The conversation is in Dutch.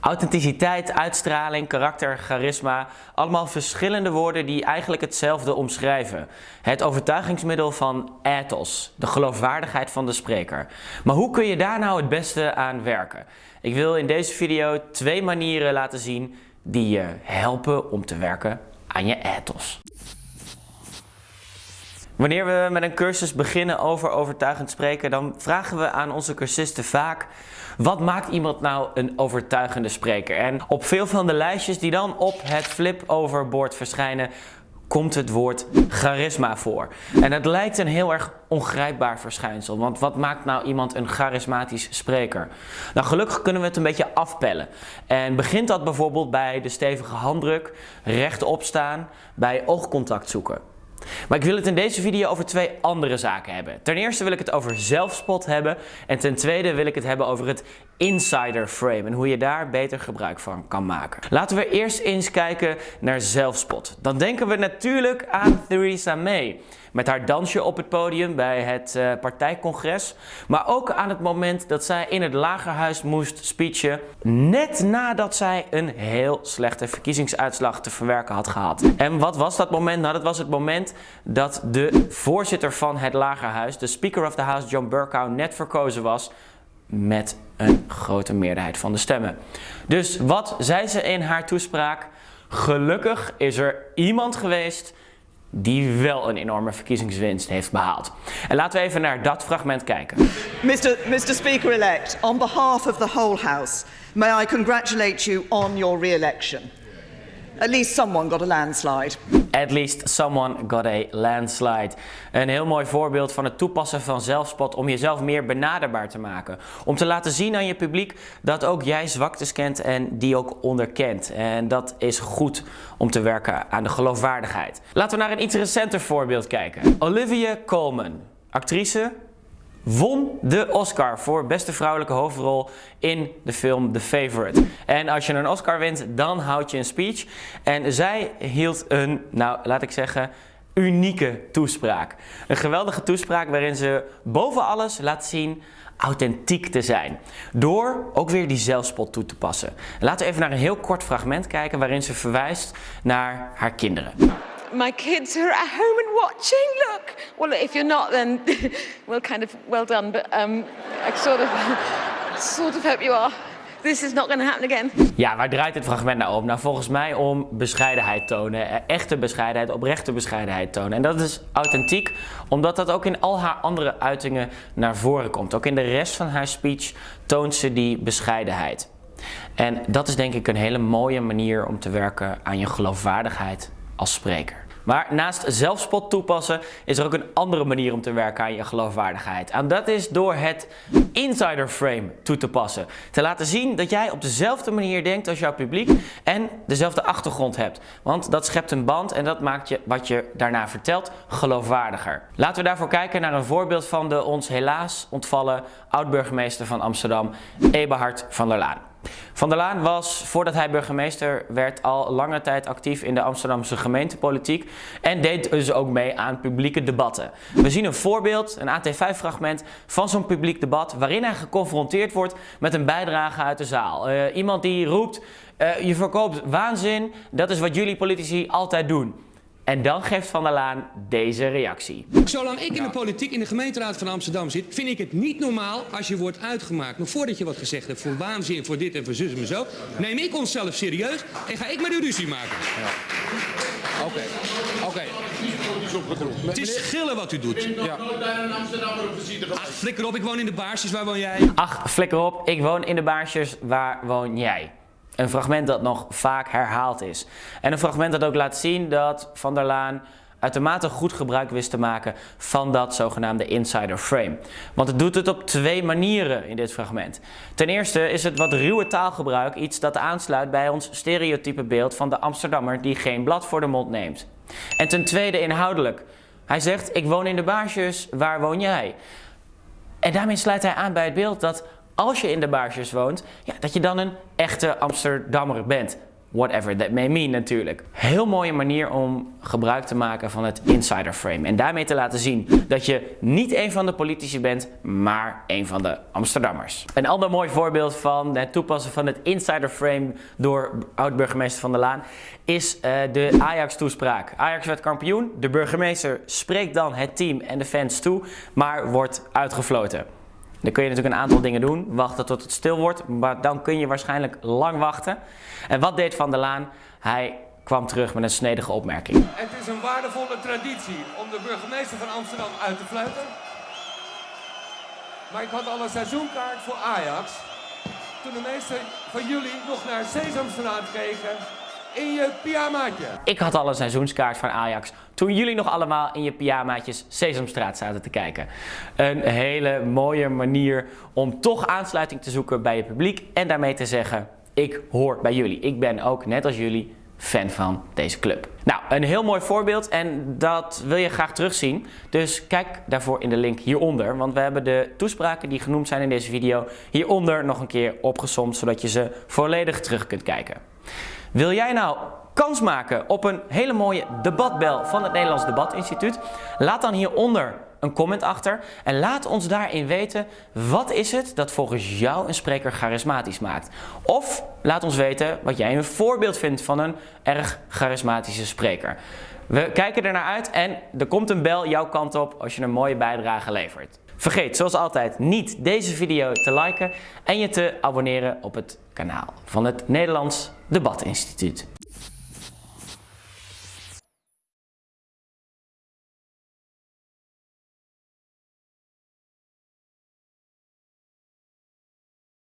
Authenticiteit, uitstraling, karakter, charisma, allemaal verschillende woorden die eigenlijk hetzelfde omschrijven. Het overtuigingsmiddel van ethos, de geloofwaardigheid van de spreker. Maar hoe kun je daar nou het beste aan werken? Ik wil in deze video twee manieren laten zien die je helpen om te werken aan je ethos. Wanneer we met een cursus beginnen over overtuigend spreken, dan vragen we aan onze cursisten vaak wat maakt iemand nou een overtuigende spreker? En op veel van de lijstjes die dan op het flip-overboard verschijnen, komt het woord charisma voor. En het lijkt een heel erg ongrijpbaar verschijnsel. Want wat maakt nou iemand een charismatisch spreker? Nou, gelukkig kunnen we het een beetje afpellen. En begint dat bijvoorbeeld bij de stevige handdruk, rechtop staan, bij oogcontact zoeken. Maar ik wil het in deze video over twee andere zaken hebben. Ten eerste wil ik het over zelfspot hebben. En ten tweede wil ik het hebben over het insider frame en hoe je daar beter gebruik van kan maken. Laten we eerst eens kijken naar zelfspot. Dan denken we natuurlijk aan Theresa May met haar dansje op het podium bij het uh, partijcongres. Maar ook aan het moment dat zij in het lagerhuis moest speechen. Net nadat zij een heel slechte verkiezingsuitslag te verwerken had gehad. En wat was dat moment? Nou, dat was het moment dat de voorzitter van het lagerhuis, de Speaker of the House John Burkow, net verkozen was met een grote meerderheid van de stemmen. Dus wat zei ze in haar toespraak? Gelukkig is er iemand geweest die wel een enorme verkiezingswinst heeft behaald. En laten we even naar dat fragment kijken. Mr. Mr. Speaker-elect, on behalf of the whole House, may I congratulate you on your re-election. At least someone got a landslide. At least someone got a landslide. Een heel mooi voorbeeld van het toepassen van zelfspot om jezelf meer benaderbaar te maken. Om te laten zien aan je publiek dat ook jij zwaktes kent en die ook onderkent. En dat is goed om te werken aan de geloofwaardigheid. Laten we naar een iets recenter voorbeeld kijken. Olivia Colman, actrice, won de Oscar voor beste vrouwelijke hoofdrol in de film The Favorite. En als je een Oscar wint, dan houd je een speech. En zij hield een, nou laat ik zeggen, unieke toespraak. Een geweldige toespraak waarin ze boven alles laat zien authentiek te zijn. Door ook weer die zelfspot toe te passen. Laten we even naar een heel kort fragment kijken waarin ze verwijst naar haar kinderen. My kids are at home and watching. Look. Well, if you're not, then well, kind of well done. But um, I sort of, sort of hope you are. This is not going to happen again. Ja, waar draait dit fragment nou om? Nou, volgens mij om bescheidenheid tonen. Eh, echte bescheidenheid, oprechte bescheidenheid tonen. En dat is authentiek, omdat dat ook in al haar andere uitingen naar voren komt. Ook in de rest van haar speech toont ze die bescheidenheid. En dat is denk ik een hele mooie manier om te werken aan je geloofwaardigheid als spreker. Maar naast zelfspot toepassen is er ook een andere manier om te werken aan je geloofwaardigheid. En dat is door het insider frame toe te passen. Te laten zien dat jij op dezelfde manier denkt als jouw publiek en dezelfde achtergrond hebt. Want dat schept een band en dat maakt je wat je daarna vertelt geloofwaardiger. Laten we daarvoor kijken naar een voorbeeld van de ons helaas ontvallen oud-burgemeester van Amsterdam, Eberhard van der Laan. Van der Laan was, voordat hij burgemeester werd, al lange tijd actief in de Amsterdamse gemeentepolitiek en deed dus ook mee aan publieke debatten. We zien een voorbeeld, een AT5-fragment van zo'n publiek debat waarin hij geconfronteerd wordt met een bijdrage uit de zaal. Uh, iemand die roept, uh, je verkoopt waanzin, dat is wat jullie politici altijd doen. En dan geeft Van der Laan deze reactie. Zolang ik in de politiek in de gemeenteraad van Amsterdam zit, vind ik het niet normaal als je wordt uitgemaakt. Maar voordat je wat gezegd hebt voor waanzin, voor dit en voor zus en zo, neem ik onszelf serieus en ga ik met u ruzie maken. Oké, oké. Het is schillen wat u doet. Ja. Ach, flikker op, ik woon in de baarsjes, waar woon jij? Ach, flikker op, ik woon in de baarsjes, waar woon jij? Een fragment dat nog vaak herhaald is. En een fragment dat ook laat zien dat Van der Laan uitermate goed gebruik wist te maken van dat zogenaamde insider frame. Want het doet het op twee manieren in dit fragment. Ten eerste is het wat ruwe taalgebruik iets dat aansluit bij ons stereotype beeld van de Amsterdammer die geen blad voor de mond neemt. En ten tweede inhoudelijk. Hij zegt, ik woon in de baarsjes, waar woon jij? En daarmee sluit hij aan bij het beeld dat als je in de baarsjes woont, ja, dat je dan een echte Amsterdammer bent. whatever that may mean natuurlijk. Heel mooie manier om gebruik te maken van het insider frame. En daarmee te laten zien dat je niet een van de politici bent, maar een van de Amsterdammers. Een ander mooi voorbeeld van het toepassen van het insider frame door oud-burgemeester Van der Laan is uh, de Ajax-toespraak. Ajax werd kampioen, de burgemeester spreekt dan het team en de fans toe, maar wordt uitgefloten. Dan kun je natuurlijk een aantal dingen doen. Wachten tot het stil wordt. Maar dan kun je waarschijnlijk lang wachten. En wat deed Van der Laan? Hij kwam terug met een snedige opmerking. Het is een waardevolle traditie om de burgemeester van Amsterdam uit te fluiten. Maar ik had al een seizoenkaart voor Ajax. Toen de meeste van jullie nog naar Sesamstraat keken in je pyjamaatje. Ik had al een seizoenskaart van Ajax toen jullie nog allemaal in je pyjamaatjes Sesamstraat zaten te kijken. Een hele mooie manier om toch aansluiting te zoeken bij je publiek en daarmee te zeggen, ik hoor bij jullie. Ik ben ook, net als jullie, fan van deze club. Nou, een heel mooi voorbeeld en dat wil je graag terugzien. Dus kijk daarvoor in de link hieronder, want we hebben de toespraken die genoemd zijn in deze video hieronder nog een keer opgesomd, zodat je ze volledig terug kunt kijken. Wil jij nou kans maken op een hele mooie debatbel van het Nederlands Debatinstituut? Laat dan hieronder een comment achter en laat ons daarin weten wat is het dat volgens jou een spreker charismatisch maakt. Of laat ons weten wat jij een voorbeeld vindt van een erg charismatische spreker. We kijken er naar uit en er komt een bel jouw kant op als je een mooie bijdrage levert. Vergeet zoals altijd niet deze video te liken en je te abonneren op het kanaal van het Nederlands Debatinstituut.